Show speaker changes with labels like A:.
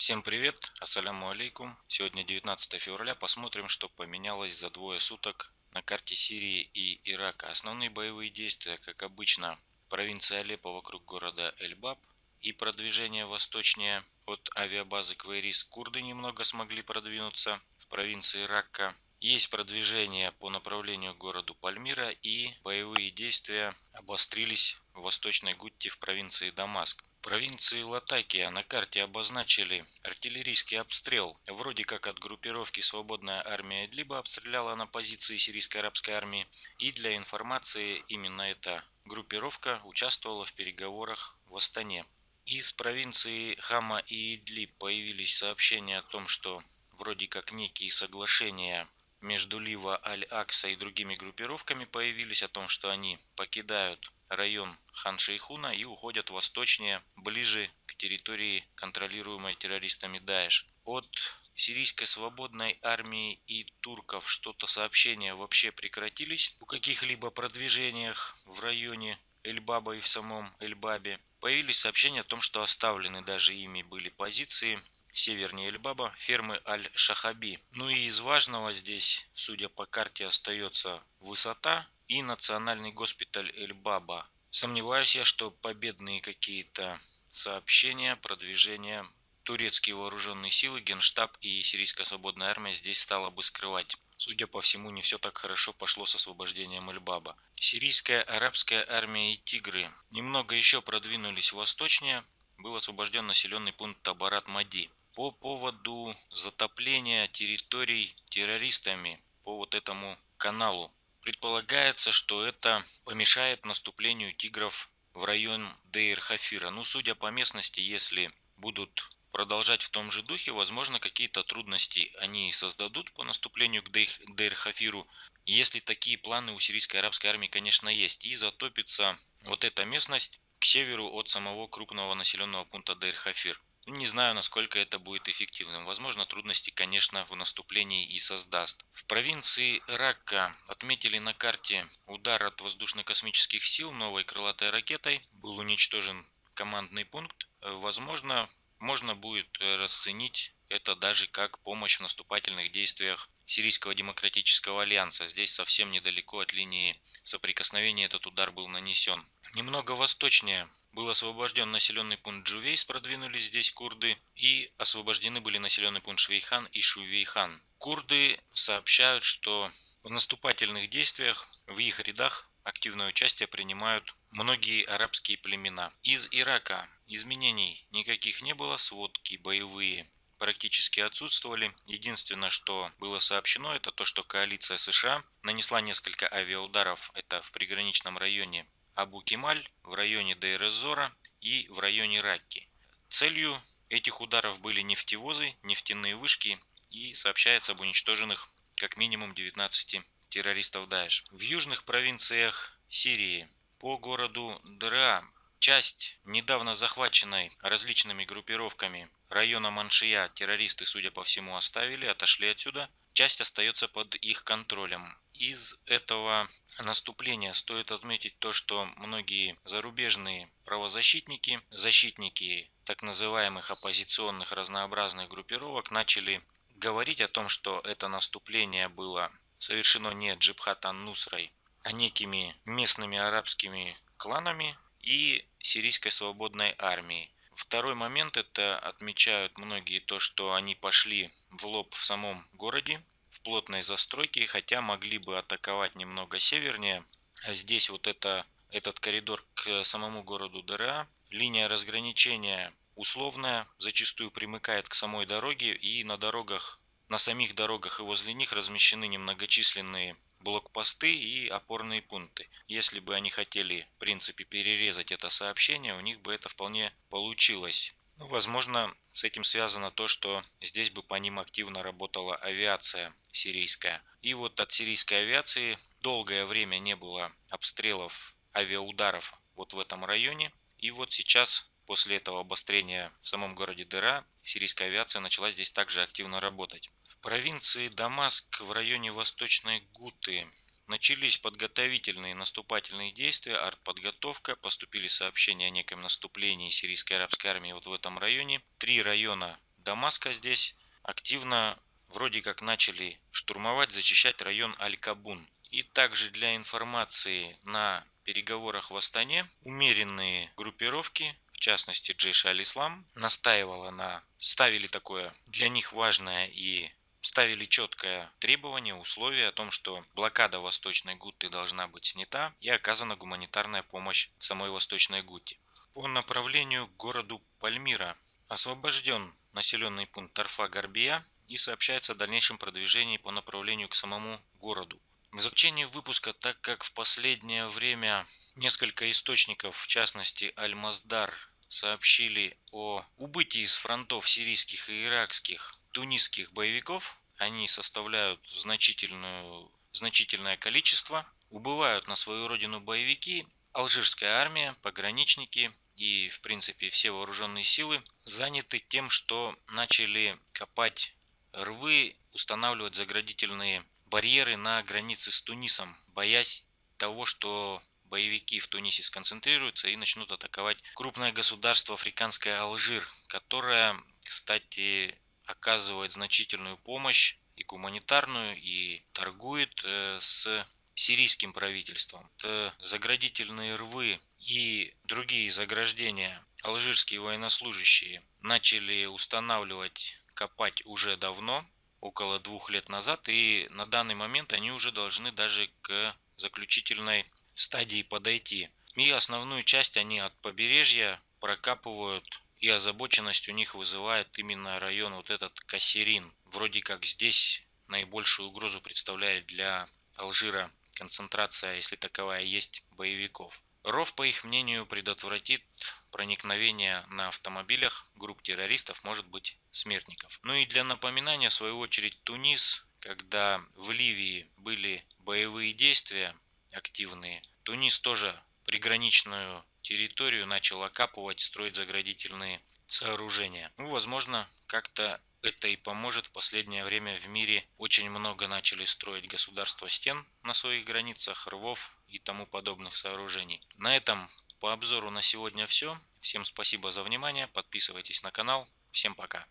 A: Всем привет, ассаляму алейкум. Сегодня 19 февраля, посмотрим, что поменялось за двое суток на карте Сирии и Ирака. Основные боевые действия, как обычно, провинция Алеппо вокруг города Эльбаб и продвижение восточнее от авиабазы Квейрис. Курды немного смогли продвинуться в провинции Ракка. Есть продвижение по направлению к городу Пальмира и боевые действия обострились в Восточной Гутте в провинции Дамаск. Провинции Латакия на карте обозначили артиллерийский обстрел. Вроде как от группировки «Свободная армия Идлиба» обстреляла на позиции сирийской арабской армии. И для информации именно эта группировка участвовала в переговорах в Астане. Из провинции Хама и Идлиб появились сообщения о том, что вроде как некие соглашения между Лива Аль-Акса и другими группировками появились о том, что они покидают район Хан-Шейхуна и уходят восточнее, ближе к территории, контролируемой террористами Даэш. От сирийской свободной армии и турков что-то сообщения вообще прекратились о каких-либо продвижениях в районе Эльбаба и в самом Эльбабе. Появились сообщения о том, что оставлены даже ими были позиции севернее Эльбаба, фермы Аль-Шахаби. Ну и из важного здесь, судя по карте, остается высота и национальный госпиталь Эльбаба. Сомневаюсь я, что победные какие-то сообщения, продвижения турецкие вооруженные силы, генштаб и сирийская свободная армия здесь стала бы скрывать. Судя по всему, не все так хорошо пошло с освобождением Эльбаба. Сирийская арабская армия и тигры немного еще продвинулись восточнее, был освобожден населенный пункт Табарат-Мади по поводу затопления территорий террористами по вот этому каналу. Предполагается, что это помешает наступлению тигров в район Дейр-Хафира. Ну, судя по местности, если будут продолжать в том же духе, возможно, какие-то трудности они создадут по наступлению к Дейр-Хафиру. Если такие планы у сирийской арабской армии, конечно, есть. И затопится вот эта местность к северу от самого крупного населенного пункта Дейр-Хафир. Не знаю, насколько это будет эффективным. Возможно, трудности, конечно, в наступлении и создаст. В провинции Ракка отметили на карте удар от воздушно-космических сил новой крылатой ракетой. Был уничтожен командный пункт. Возможно, можно будет расценить это даже как помощь в наступательных действиях Сирийского демократического альянса. Здесь совсем недалеко от линии соприкосновения этот удар был нанесен. Немного восточнее был освобожден населенный пункт Джувейс, продвинулись здесь курды, и освобождены были населенный пункт Швейхан и Шувейхан. Курды сообщают, что в наступательных действиях в их рядах активное участие принимают многие арабские племена. Из Ирака изменений никаких не было, сводки боевые практически отсутствовали. Единственное, что было сообщено, это то, что коалиция США нанесла несколько авиаударов, это в приграничном районе Абу-Кемаль, в районе Дейр-Эзора и в районе Ракки. Целью этих ударов были нефтевозы, нефтяные вышки и сообщается об уничтоженных как минимум 19 террористов Даэш. В южных провинциях Сирии по городу Дра часть недавно захваченной различными группировками района Маншия террористы, судя по всему, оставили, отошли отсюда. Часть остается под их контролем. Из этого наступления стоит отметить то, что многие зарубежные правозащитники, защитники так называемых оппозиционных разнообразных группировок начали говорить о том, что это наступление было совершено не Джибхатан Нусрой, а некими местными арабскими кланами и сирийской свободной армией. Второй момент это отмечают многие то, что они пошли в лоб в самом городе, в плотной застройке, хотя могли бы атаковать немного севернее. А здесь вот это, этот коридор к самому городу ДРА, линия разграничения условная, зачастую примыкает к самой дороге и на дорогах, на самих дорогах и возле них размещены немногочисленные блокпосты и опорные пункты. Если бы они хотели, в принципе, перерезать это сообщение, у них бы это вполне получилось. Ну, возможно, с этим связано то, что здесь бы по ним активно работала авиация сирийская. И вот от сирийской авиации долгое время не было обстрелов, авиаударов вот в этом районе. И вот сейчас, после этого обострения в самом городе Дыра, сирийская авиация начала здесь также активно работать провинции Дамаск в районе Восточной Гуты начались подготовительные наступательные действия, артподготовка, поступили сообщения о неком наступлении сирийской арабской армии вот в этом районе. Три района Дамаска здесь активно вроде как начали штурмовать, зачищать район Аль-Кабун. И также для информации на переговорах в Астане умеренные группировки, в частности Джейш Аль-Ислам, настаивала на, ставили такое для них важное и ставили четкое требование, условие о том, что блокада Восточной Гуты должна быть снята и оказана гуманитарная помощь в самой Восточной Гуте. По направлению к городу Пальмира освобожден населенный пункт Тарфа-Гарбия и сообщается о дальнейшем продвижении по направлению к самому городу. В заключение выпуска, так как в последнее время несколько источников, в частности Аль-Маздар, сообщили о убытии с фронтов сирийских и иракских тунисских боевиков, они составляют значительную, значительное количество, убывают на свою родину боевики, алжирская армия, пограничники и в принципе все вооруженные силы заняты тем, что начали копать рвы, устанавливать заградительные барьеры на границе с Тунисом, боясь того, что боевики в Тунисе сконцентрируются и начнут атаковать крупное государство африканское Алжир, которое, кстати, оказывает значительную помощь и гуманитарную, и торгует э, с сирийским правительством. Это заградительные рвы и другие заграждения алжирские военнослужащие начали устанавливать, копать уже давно, около двух лет назад, и на данный момент они уже должны даже к заключительной стадии подойти. И основную часть они от побережья прокапывают, и озабоченность у них вызывает именно район вот этот Кассерин. Вроде как здесь наибольшую угрозу представляет для Алжира концентрация, если таковая есть, боевиков. Ров, по их мнению, предотвратит проникновение на автомобилях групп террористов, может быть, смертников. Ну и для напоминания, в свою очередь, Тунис, когда в Ливии были боевые действия активные, Тунис тоже приграничную территорию начал окапывать, строить заградительные сооружения. Ну, возможно, как-то это и поможет. В последнее время в мире очень много начали строить государства стен на своих границах, рвов и тому подобных сооружений. На этом по обзору на сегодня все. Всем спасибо за внимание. Подписывайтесь на канал. Всем пока.